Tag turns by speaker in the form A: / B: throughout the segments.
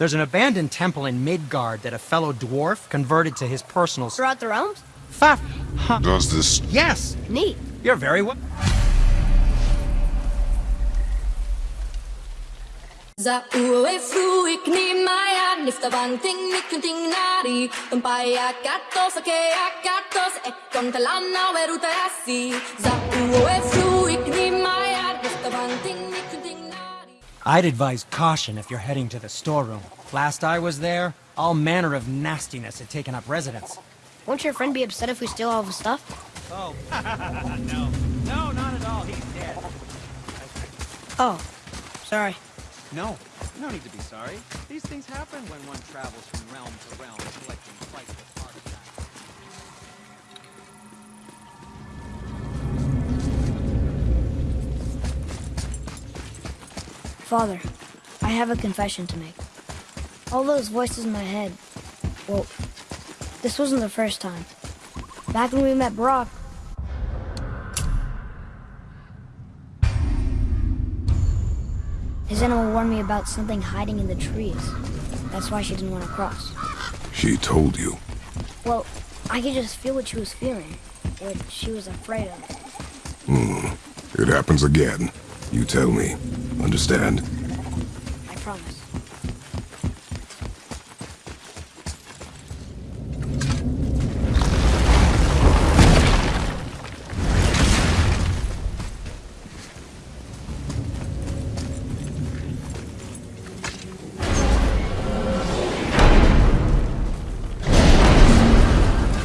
A: There's an abandoned temple in Midgard that a fellow dwarf converted to his personal...
B: Throughout the realms?
A: Faf... Huh.
C: Does this...
A: Yes!
B: Neat.
A: You're very well...
D: Za ue fruik ni maya nifta banting mikunting nari umpaya gatos ake agatos e contalana veruta assi Za ue fruik ni maya nifta banting mikunting nari
A: I'd advise caution if you're heading to the storeroom. Last I was there, all manner of nastiness had taken up residence.
B: Won't your friend be upset if we steal all the stuff?
A: Oh, no. No, not at all. He's dead.
B: Oh, sorry.
E: No, no need to be sorry. These things happen when one travels from realm to realm collecting priceless artifacts.
B: Father, I have a confession to make. All those voices in my head, well, this wasn't the first time. Back when we met Brock, his animal warned me about something hiding in the trees. That's why she didn't want to cross.
C: She told you.
B: Well, I could just feel what she was feeling, what she was afraid of. Hmm.
C: It happens again. You tell me. Understand?
B: I promise.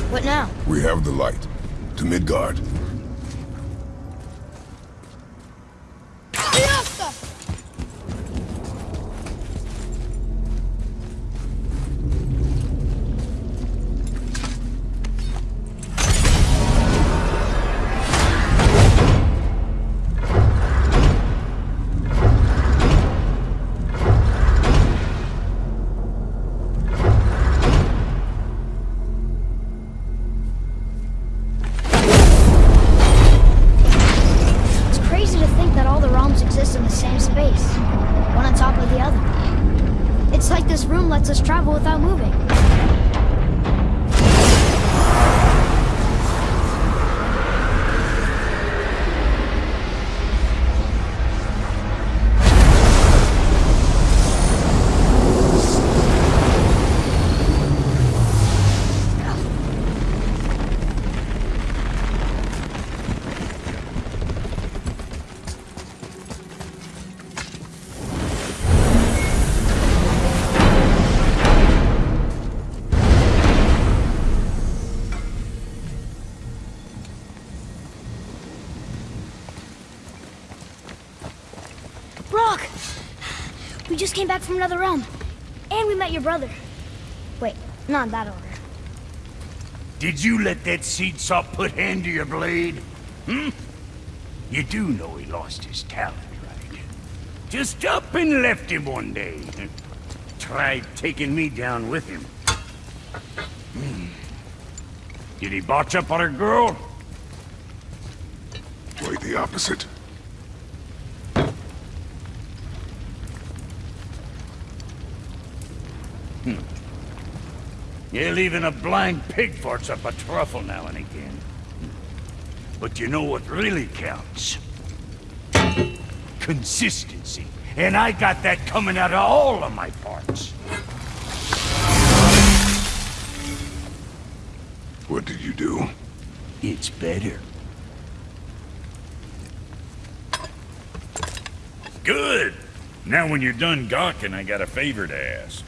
B: What now?
C: We have the light. To Midgard.
B: This room lets us travel without moving. We just came back from another realm. And we met your brother. Wait, not in that order.
F: Did you let that seed sop put hand to your blade? Hmm? You do know he lost his talent, right? Just up and left him one day. Tried taking me down with him. Hmm. Did he botch up on a girl?
C: Quite the opposite. Hmm.
F: Yeah, even a blind pig farts up a truffle now and again. But you know what really counts? Consistency. And I got that coming out of all of my parts.
C: What did you do?
F: It's better. Good! Now when you're done gawking, I got a favor to ask.